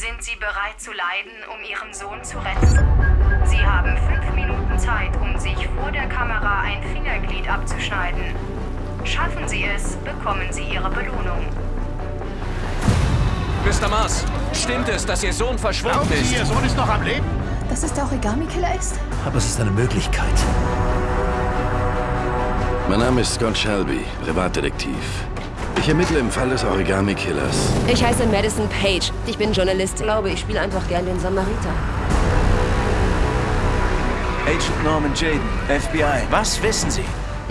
Sind Sie bereit zu leiden, um Ihren Sohn zu retten? Sie haben fünf Minuten Zeit, um sich vor der Kamera ein Fingerglied abzuschneiden. Schaffen Sie es, bekommen Sie Ihre Belohnung. Mr. Mars, stimmt es, dass Ihr Sohn verschwunden Glauben ist? Sie, Ihr Sohn ist noch am Leben? Dass es der Origami-Killer ist? Aber es ist eine Möglichkeit. Mein Name ist Scott Shelby, Privatdetektiv. Ich ermittle im Fall des Origami-Killers. Ich heiße Madison Page. Ich bin Journalistin. Ich glaube, ich spiele einfach gern den Samariter. Agent Norman Jaden, FBI. Was wissen Sie?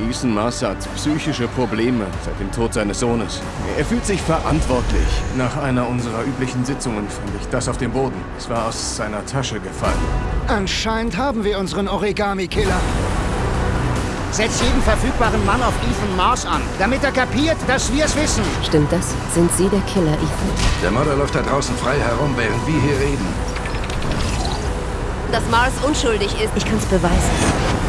Ethan Mars hat psychische Probleme seit dem Tod seines Sohnes. Er fühlt sich verantwortlich. Nach einer unserer üblichen Sitzungen fand ich das auf dem Boden. Es war aus seiner Tasche gefallen. Anscheinend haben wir unseren Origami-Killer. Setz jeden verfügbaren Mann auf Ethan Mars an, damit er kapiert, dass wir es wissen. Stimmt das? Sind Sie der Killer, Ethan? Der Mörder läuft da draußen frei herum, während wir hier reden. Dass Mars unschuldig ist. Ich kann's beweisen.